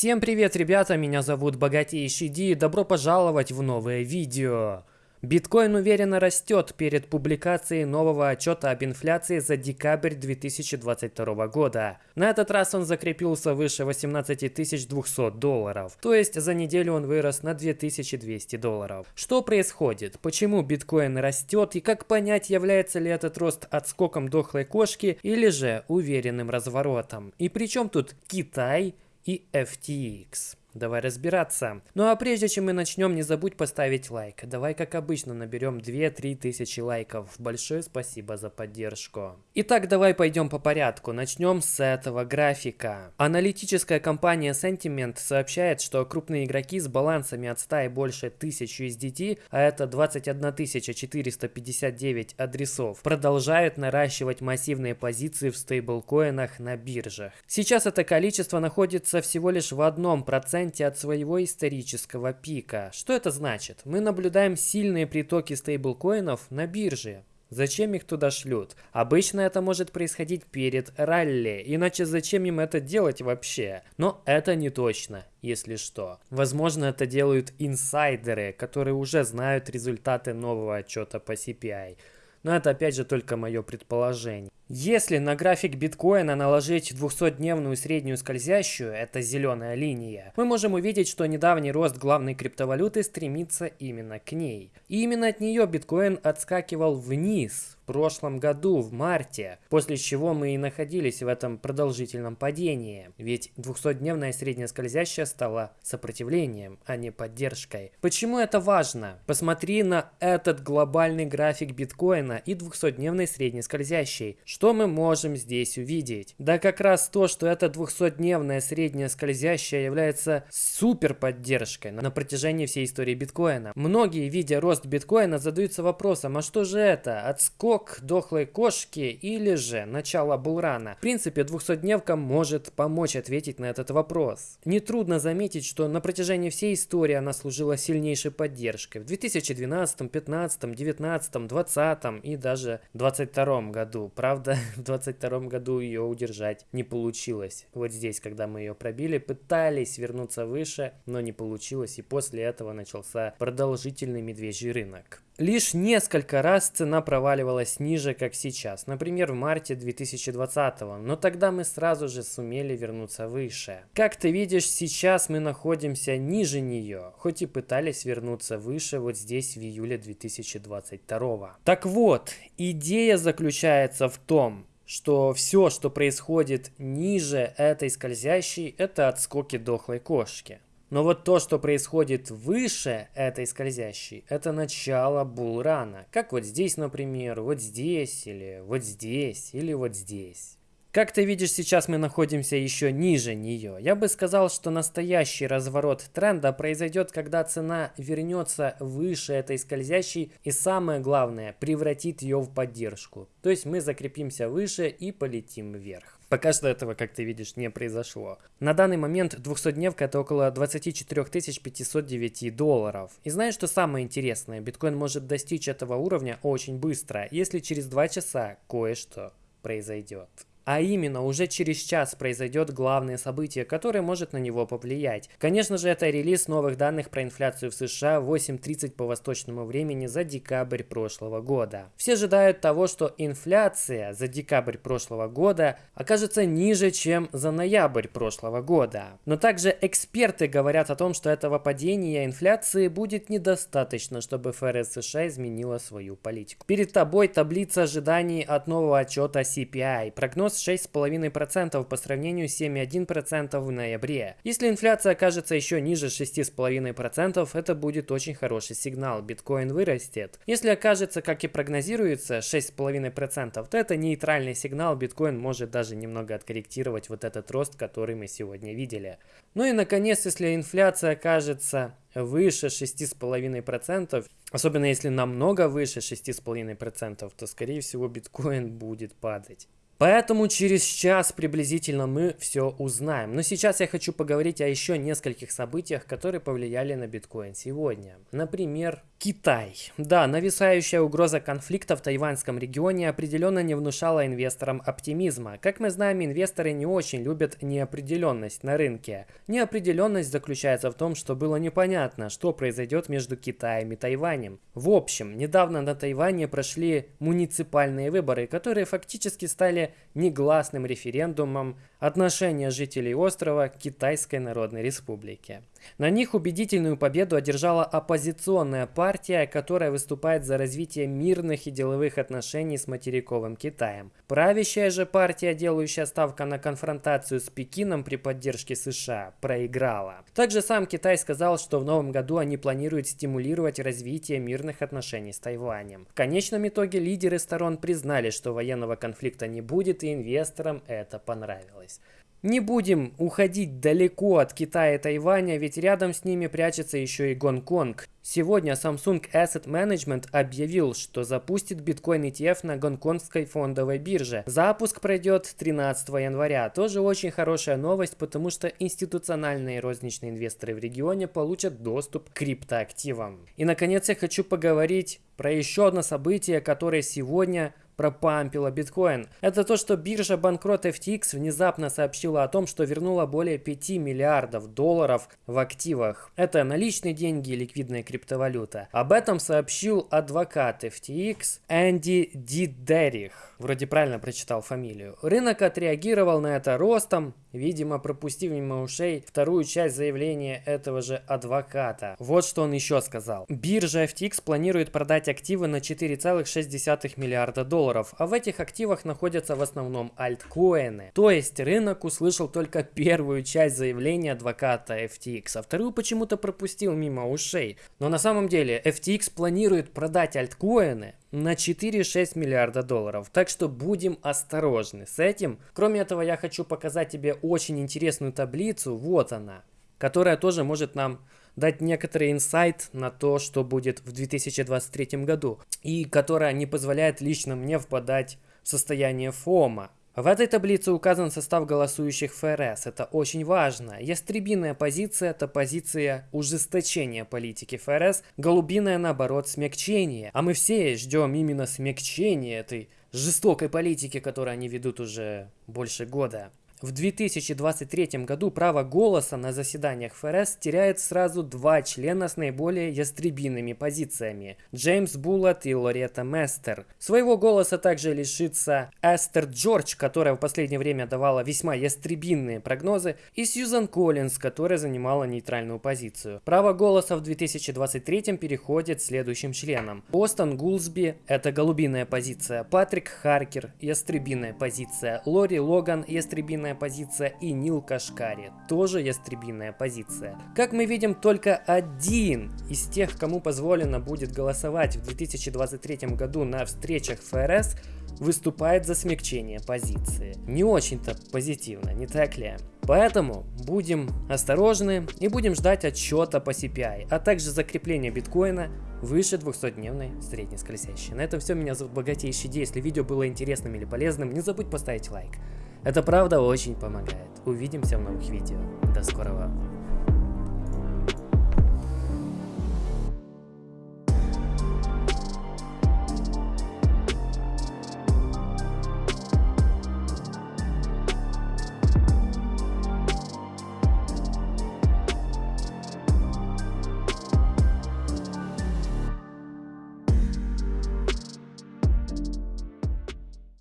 Всем привет, ребята, меня зовут Богатейший Ди, добро пожаловать в новое видео. Биткоин уверенно растет перед публикацией нового отчета об инфляции за декабрь 2022 года. На этот раз он закрепился выше 18 200 долларов, то есть за неделю он вырос на 2200 долларов. Что происходит? Почему биткоин растет и как понять, является ли этот рост отскоком дохлой кошки или же уверенным разворотом? И при чем тут Китай и FTX? Давай разбираться. Ну а прежде чем мы начнем, не забудь поставить лайк. Давай, как обычно, наберем 2-3 тысячи лайков. Большое спасибо за поддержку. Итак, давай пойдем по порядку. Начнем с этого графика. Аналитическая компания Sentiment сообщает, что крупные игроки с балансами от 100 и больше 1000 USDT, а это 21 459 адресов, продолжают наращивать массивные позиции в стейблкоинах на биржах. Сейчас это количество находится всего лишь в одном проценте проценте от своего исторического пика. Что это значит? Мы наблюдаем сильные притоки стейблкоинов на бирже. Зачем их туда шлют? Обычно это может происходить перед ралли, иначе зачем им это делать вообще? Но это не точно, если что. Возможно, это делают инсайдеры, которые уже знают результаты нового отчета по CPI. Но это опять же только мое предположение. Если на график биткоина наложить 200-дневную среднюю скользящую, это зеленая линия, мы можем увидеть, что недавний рост главной криптовалюты стремится именно к ней. И именно от нее биткоин отскакивал вниз прошлом году, в марте, после чего мы и находились в этом продолжительном падении. Ведь 200-дневная средняя скользящая стала сопротивлением, а не поддержкой. Почему это важно? Посмотри на этот глобальный график биткоина и 200-дневной средней скользящей. Что мы можем здесь увидеть? Да как раз то, что эта 200-дневная средняя скользящая является супер поддержкой на протяжении всей истории биткоина. Многие, видя рост биткоина, задаются вопросом, а что же это? Отскок дохлой кошки или же начало булрана? В принципе, 200-дневка может помочь ответить на этот вопрос. Нетрудно заметить, что на протяжении всей истории она служила сильнейшей поддержкой. В 2012, 15, 19, 20 и даже 22 году. Правда, в 22 году ее удержать не получилось. Вот здесь, когда мы ее пробили, пытались вернуться выше, но не получилось, и после этого начался продолжительный медвежий рынок. Лишь несколько раз цена проваливалась ниже, как сейчас, например, в марте 2020, но тогда мы сразу же сумели вернуться выше. Как ты видишь, сейчас мы находимся ниже нее, хоть и пытались вернуться выше вот здесь в июле 2022. Так вот, идея заключается в том, что все, что происходит ниже этой скользящей, это отскоки дохлой кошки. Но вот то, что происходит выше этой скользящей, это начало булрана. Как вот здесь, например, вот здесь, или вот здесь, или вот здесь. Как ты видишь, сейчас мы находимся еще ниже нее. Я бы сказал, что настоящий разворот тренда произойдет, когда цена вернется выше этой скользящей и самое главное, превратит ее в поддержку. То есть мы закрепимся выше и полетим вверх. Пока что этого, как ты видишь, не произошло. На данный момент 200-дневка это около 24 509 долларов. И знаешь, что самое интересное? Биткоин может достичь этого уровня очень быстро, если через 2 часа кое-что произойдет. А именно, уже через час произойдет главное событие, которое может на него повлиять. Конечно же, это релиз новых данных про инфляцию в США в 8.30 по восточному времени за декабрь прошлого года. Все ожидают того, что инфляция за декабрь прошлого года окажется ниже, чем за ноябрь прошлого года. Но также эксперты говорят о том, что этого падения инфляции будет недостаточно, чтобы ФРС США изменила свою политику. Перед тобой таблица ожиданий от нового отчета CPI. Прогноз рост 6,5% по сравнению с 7,1% в ноябре. Если инфляция окажется еще ниже 6,5%, это будет очень хороший сигнал, биткоин вырастет. Если окажется, как и прогнозируется, 6,5%, то это нейтральный сигнал, биткоин может даже немного откорректировать вот этот рост, который мы сегодня видели. Ну и наконец, если инфляция окажется выше 6,5%, особенно если намного выше 6,5%, то скорее всего биткоин будет падать. Поэтому через час приблизительно мы все узнаем. Но сейчас я хочу поговорить о еще нескольких событиях, которые повлияли на биткоин сегодня. Например, Китай. Да, нависающая угроза конфликта в тайваньском регионе определенно не внушала инвесторам оптимизма. Как мы знаем, инвесторы не очень любят неопределенность на рынке. Неопределенность заключается в том, что было непонятно, что произойдет между Китаем и Тайванем. В общем, недавно на Тайване прошли муниципальные выборы, которые фактически стали негласным референдумом отношения жителей острова к Китайской Народной Республике. На них убедительную победу одержала оппозиционная партия, которая выступает за развитие мирных и деловых отношений с материковым Китаем. Правящая же партия, делающая ставку на конфронтацию с Пекином при поддержке США, проиграла. Также сам Китай сказал, что в новом году они планируют стимулировать развитие мирных отношений с Тайванем. В конечном итоге лидеры сторон признали, что военного конфликта не будет и инвесторам это понравилось. Не будем уходить далеко от Китая и Тайваня, ведь рядом с ними прячется еще и Гонконг. Сегодня Samsung Asset Management объявил, что запустит биткоин ETF на гонконгской фондовой бирже. Запуск пройдет 13 января. Тоже очень хорошая новость, потому что институциональные розничные инвесторы в регионе получат доступ к криптоактивам. И наконец я хочу поговорить про еще одно событие, которое сегодня пропампила биткоин. Это то, что биржа банкрот FTX внезапно сообщила о том, что вернула более 5 миллиардов долларов в активах. Это наличные деньги и ликвидная криптовалюта. Об этом сообщил адвокат FTX Энди Дидерих. Вроде правильно прочитал фамилию. Рынок отреагировал на это ростом, видимо пропустив мимо ушей вторую часть заявления этого же адвоката. Вот что он еще сказал. Биржа FTX планирует продать активы на 4,6 миллиарда долларов, а в этих активах находятся в основном альткоины. То есть рынок услышал только первую часть заявления адвоката FTX, а вторую почему-то пропустил мимо ушей. Но на самом деле FTX планирует продать альткоины на 4,6 миллиарда долларов. Так что будем осторожны с этим. Кроме этого, я хочу показать тебе очень интересную таблицу. Вот она. Которая тоже может нам дать некоторый инсайт на то, что будет в 2023 году. И которая не позволяет лично мне впадать в состояние фома. В этой таблице указан состав голосующих ФРС. Это очень важно. Ястребиная позиция – это позиция ужесточения политики ФРС, голубиная, наоборот, смягчение. А мы все ждем именно смягчения этой жестокой политики, которую они ведут уже больше года. В 2023 году право голоса на заседаниях ФРС теряет сразу два члена с наиболее ястребиными позициями – Джеймс Буллет и Лоретта Местер. Своего голоса также лишится Эстер Джордж, которая в последнее время давала весьма ястребинные прогнозы, и Сьюзан Коллинз, которая занимала нейтральную позицию. Право голоса в 2023 переходит следующим членам. Бостон Гулсби – это голубиная позиция, Патрик Харкер – ястребиная позиция, Лори Логан – ястребиная ястребиная позиция, и Нил Кашкари, тоже ястребиная позиция. Как мы видим, только один из тех, кому позволено будет голосовать в 2023 году на встречах ФРС, выступает за смягчение позиции. Не очень-то позитивно, не так ли? Поэтому будем осторожны и будем ждать отчета по CPI, а также закрепления биткоина выше 200-дневной средней скользящей. На этом все, меня зовут Богатейший Ди. Если видео было интересным или полезным, не забудь поставить лайк. Это правда очень помогает. Увидимся в новых видео. До скорого.